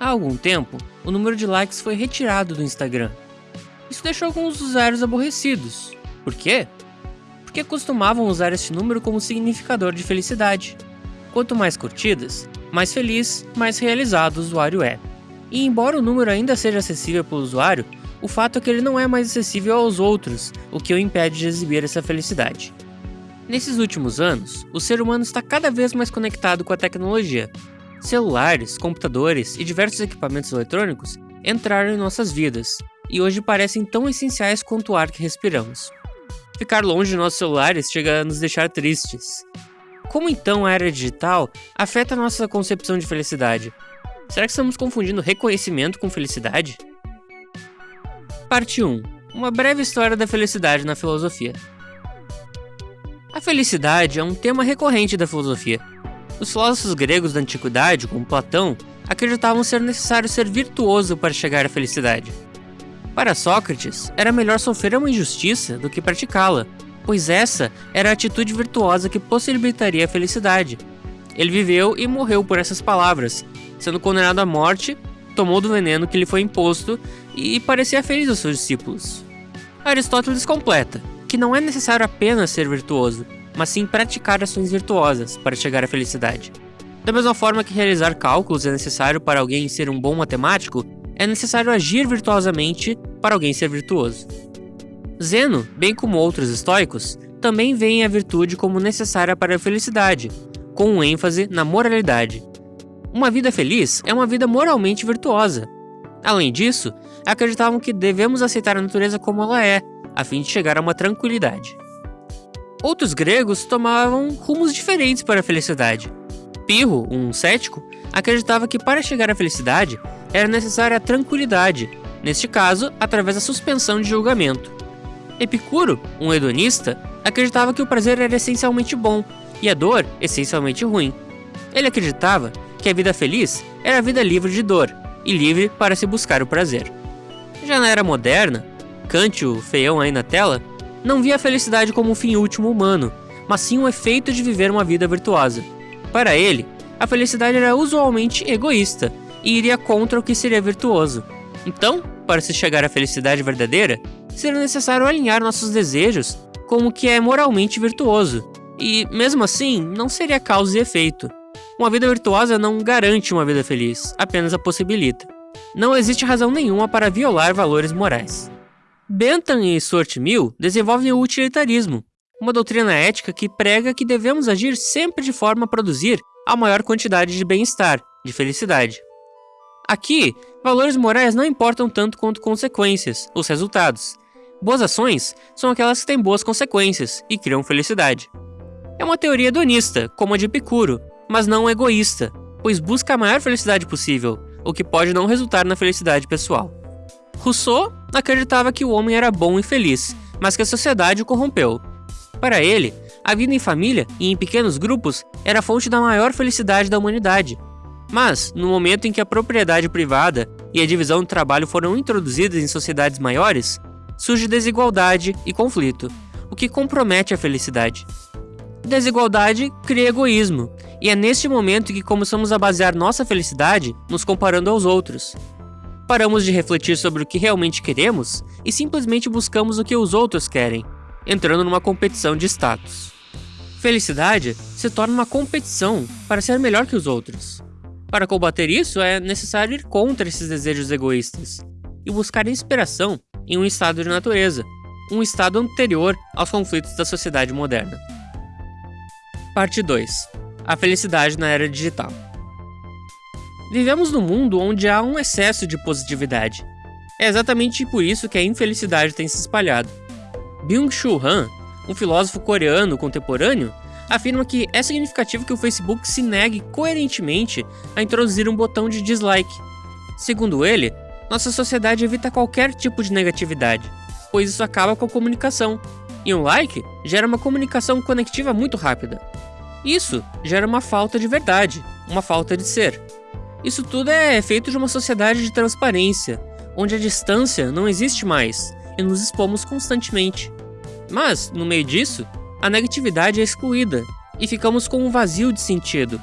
Há algum tempo, o número de likes foi retirado do Instagram. Isso deixou alguns usuários aborrecidos. Por quê? Porque costumavam usar este número como significador de felicidade. Quanto mais curtidas, mais feliz, mais realizado o usuário é. E embora o número ainda seja acessível pelo usuário, o fato é que ele não é mais acessível aos outros, o que o impede de exibir essa felicidade. Nesses últimos anos, o ser humano está cada vez mais conectado com a tecnologia. Celulares, computadores e diversos equipamentos eletrônicos entraram em nossas vidas, e hoje parecem tão essenciais quanto o ar que respiramos. Ficar longe de nossos celulares chega a nos deixar tristes. Como então a era digital afeta nossa concepção de felicidade? Será que estamos confundindo reconhecimento com felicidade? Parte 1 Uma breve história da felicidade na filosofia. A felicidade é um tema recorrente da filosofia. Os filósofos gregos da antiguidade, como Platão, acreditavam ser necessário ser virtuoso para chegar à felicidade. Para Sócrates, era melhor sofrer uma injustiça do que praticá-la, pois essa era a atitude virtuosa que possibilitaria a felicidade. Ele viveu e morreu por essas palavras, sendo condenado à morte, tomou do veneno que lhe foi imposto e parecia feliz aos seus discípulos. Aristóteles completa que não é necessário apenas ser virtuoso, mas sim praticar ações virtuosas para chegar à felicidade. Da mesma forma que realizar cálculos é necessário para alguém ser um bom matemático, é necessário agir virtuosamente para alguém ser virtuoso. Zeno, bem como outros estoicos, também veem a virtude como necessária para a felicidade, com um ênfase na moralidade. Uma vida feliz é uma vida moralmente virtuosa, Além disso, acreditavam que devemos aceitar a natureza como ela é, a fim de chegar a uma tranquilidade. Outros gregos tomavam rumos diferentes para a felicidade. Pirro, um cético, acreditava que para chegar à felicidade era necessária a tranquilidade, neste caso, através da suspensão de julgamento. Epicuro, um hedonista, acreditava que o prazer era essencialmente bom e a dor essencialmente ruim. Ele acreditava que a vida feliz era a vida livre de dor, e livre para se buscar o prazer. Já na era moderna, Kant, o feião aí na tela, não via a felicidade como um fim último humano, mas sim o efeito de viver uma vida virtuosa. Para ele, a felicidade era usualmente egoísta e iria contra o que seria virtuoso. Então, para se chegar à felicidade verdadeira, seria necessário alinhar nossos desejos com o que é moralmente virtuoso, e, mesmo assim, não seria causa e efeito. Uma vida virtuosa não garante uma vida feliz, apenas a possibilita. Não existe razão nenhuma para violar valores morais. Bentham e Stuart Mill desenvolvem o utilitarismo, uma doutrina ética que prega que devemos agir sempre de forma a produzir a maior quantidade de bem-estar, de felicidade. Aqui, valores morais não importam tanto quanto consequências, os resultados. Boas ações são aquelas que têm boas consequências e criam felicidade. É uma teoria hedonista, como a de Epicuro, mas não egoísta, pois busca a maior felicidade possível, o que pode não resultar na felicidade pessoal. Rousseau acreditava que o homem era bom e feliz, mas que a sociedade o corrompeu. Para ele, a vida em família e em pequenos grupos era a fonte da maior felicidade da humanidade. Mas, no momento em que a propriedade privada e a divisão do trabalho foram introduzidas em sociedades maiores, surge desigualdade e conflito, o que compromete a felicidade. Desigualdade cria egoísmo, e é neste momento que começamos a basear nossa felicidade nos comparando aos outros. Paramos de refletir sobre o que realmente queremos e simplesmente buscamos o que os outros querem, entrando numa competição de status. Felicidade se torna uma competição para ser melhor que os outros. Para combater isso, é necessário ir contra esses desejos egoístas e buscar inspiração em um estado de natureza, um estado anterior aos conflitos da sociedade moderna. Parte 2 a felicidade na era digital. Vivemos num mundo onde há um excesso de positividade. É exatamente por isso que a infelicidade tem se espalhado. Byung-Chul Han, um filósofo coreano contemporâneo, afirma que é significativo que o Facebook se negue coerentemente a introduzir um botão de dislike. Segundo ele, nossa sociedade evita qualquer tipo de negatividade, pois isso acaba com a comunicação, e um like gera uma comunicação conectiva muito rápida. Isso gera uma falta de verdade, uma falta de ser. Isso tudo é efeito de uma sociedade de transparência, onde a distância não existe mais e nos expomos constantemente. Mas, no meio disso, a negatividade é excluída e ficamos com um vazio de sentido.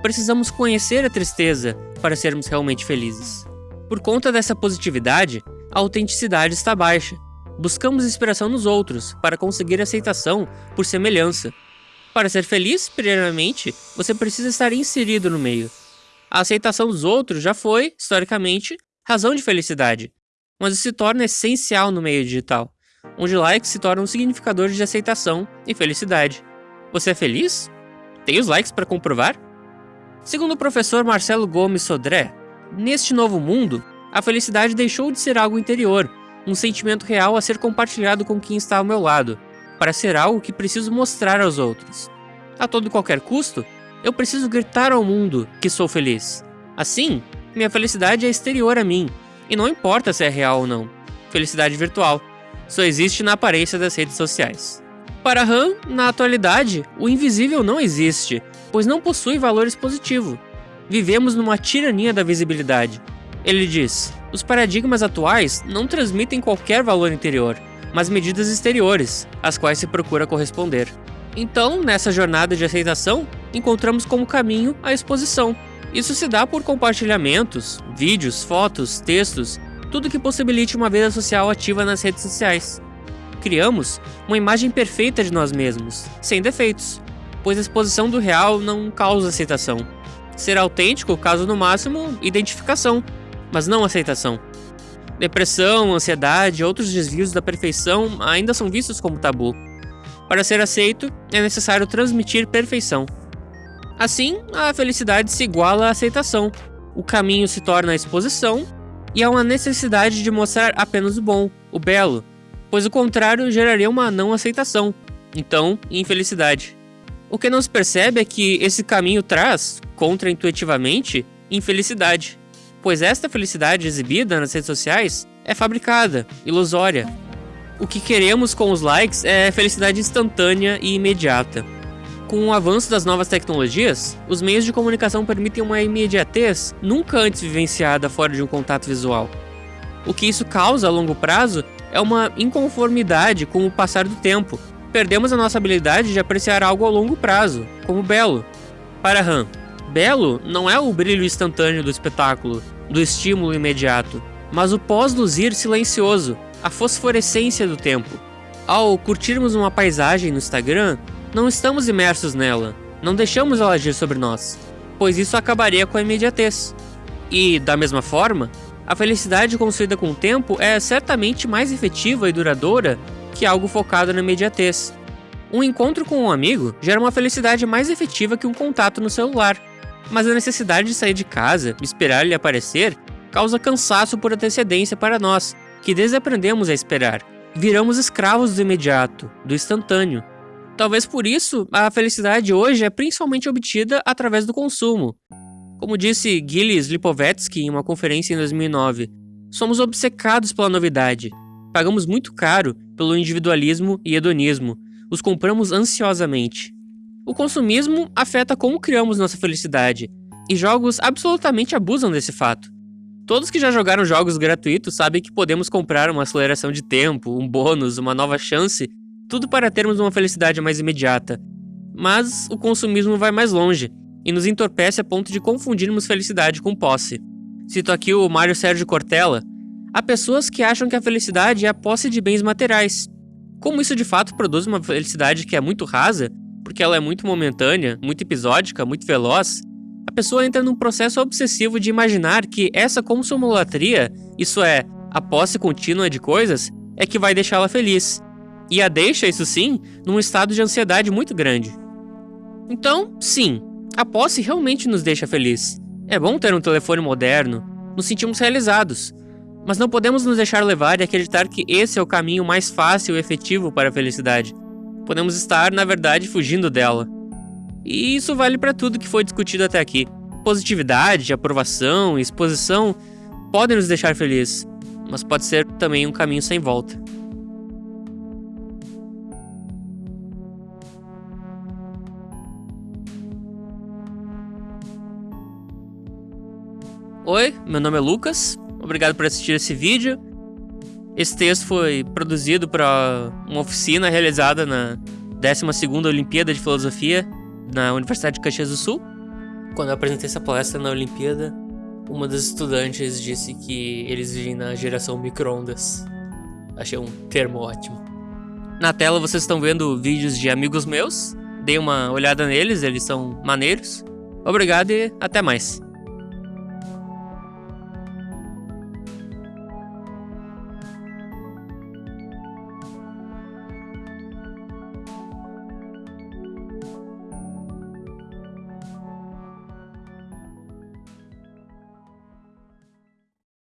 Precisamos conhecer a tristeza, para sermos realmente felizes. Por conta dessa positividade, a autenticidade está baixa. Buscamos inspiração nos outros para conseguir aceitação por semelhança. Para ser feliz, primeiramente, você precisa estar inserido no meio. A aceitação dos outros já foi, historicamente, razão de felicidade, mas isso se torna essencial no meio digital, onde likes se tornam um significador de aceitação e felicidade. Você é feliz? Tem os likes para comprovar? Segundo o professor Marcelo Gomes Sodré, neste novo mundo, a felicidade deixou de ser algo interior, um sentimento real a ser compartilhado com quem está ao meu lado, para ser algo que preciso mostrar aos outros. A todo e qualquer custo, eu preciso gritar ao mundo que sou feliz. Assim, minha felicidade é exterior a mim, e não importa se é real ou não. Felicidade virtual só existe na aparência das redes sociais. Para Han, na atualidade, o invisível não existe, pois não possui valores positivos. Vivemos numa tirania da visibilidade. Ele diz: os paradigmas atuais não transmitem qualquer valor interior, mas medidas exteriores, às quais se procura corresponder. Então, nessa jornada de aceitação, encontramos como caminho a exposição. Isso se dá por compartilhamentos, vídeos, fotos, textos, tudo que possibilite uma vida social ativa nas redes sociais. Criamos uma imagem perfeita de nós mesmos, sem defeitos, pois a exposição do real não causa aceitação. Ser autêntico causa no máximo identificação, mas não aceitação. Depressão, ansiedade e outros desvios da perfeição ainda são vistos como tabu. Para ser aceito, é necessário transmitir perfeição. Assim, a felicidade se iguala à aceitação. O caminho se torna a exposição e há uma necessidade de mostrar apenas o bom, o belo, pois o contrário geraria uma não aceitação, então infelicidade. O que não se percebe é que esse caminho traz, contraintuitivamente, infelicidade, pois esta felicidade exibida nas redes sociais é fabricada, ilusória. O que queremos com os likes é felicidade instantânea e imediata. Com o avanço das novas tecnologias, os meios de comunicação permitem uma imediatez nunca antes vivenciada fora de um contato visual. O que isso causa a longo prazo é uma inconformidade com o passar do tempo, perdemos a nossa habilidade de apreciar algo a longo prazo, como belo. Para Han, belo não é o brilho instantâneo do espetáculo, do estímulo imediato, mas o pós-luzir silencioso, a fosforescência do tempo. Ao curtirmos uma paisagem no Instagram, não estamos imersos nela, não deixamos ela agir sobre nós, pois isso acabaria com a imediatez. E, da mesma forma, a felicidade construída com o tempo é certamente mais efetiva e duradoura que algo focado na imediatez. Um encontro com um amigo gera uma felicidade mais efetiva que um contato no celular, mas a necessidade de sair de casa, esperar ele aparecer, causa cansaço por antecedência para nós, que desaprendemos a esperar. Viramos escravos do imediato, do instantâneo. Talvez por isso, a felicidade hoje é principalmente obtida através do consumo. Como disse Gilles Lipovetsky em uma conferência em 2009, somos obcecados pela novidade, Pagamos muito caro pelo individualismo e hedonismo, os compramos ansiosamente. O consumismo afeta como criamos nossa felicidade, e jogos absolutamente abusam desse fato. Todos que já jogaram jogos gratuitos sabem que podemos comprar uma aceleração de tempo, um bônus, uma nova chance, tudo para termos uma felicidade mais imediata. Mas o consumismo vai mais longe e nos entorpece a ponto de confundirmos felicidade com posse. Cito aqui o Mário Sérgio Cortella, Há pessoas que acham que a felicidade é a posse de bens materiais. Como isso de fato produz uma felicidade que é muito rasa, porque ela é muito momentânea, muito episódica, muito veloz, a pessoa entra num processo obsessivo de imaginar que essa consumolatria, isso é, a posse contínua de coisas, é que vai deixá-la feliz. E a deixa, isso sim, num estado de ansiedade muito grande. Então, sim, a posse realmente nos deixa feliz. É bom ter um telefone moderno, nos sentimos realizados, mas não podemos nos deixar levar e acreditar que esse é o caminho mais fácil e efetivo para a felicidade. Podemos estar, na verdade, fugindo dela. E isso vale para tudo que foi discutido até aqui. Positividade, aprovação exposição podem nos deixar felizes, mas pode ser também um caminho sem volta. Oi, meu nome é Lucas, Obrigado por assistir esse vídeo. Esse texto foi produzido para uma oficina realizada na 12ª Olimpíada de Filosofia na Universidade de Caxias do Sul. Quando eu apresentei essa palestra na Olimpíada, Uma das estudantes disse que eles vivem na geração micro-ondas. Achei um termo ótimo. Na tela vocês estão vendo vídeos de amigos meus. Dei uma olhada neles, eles são maneiros. Obrigado e até mais.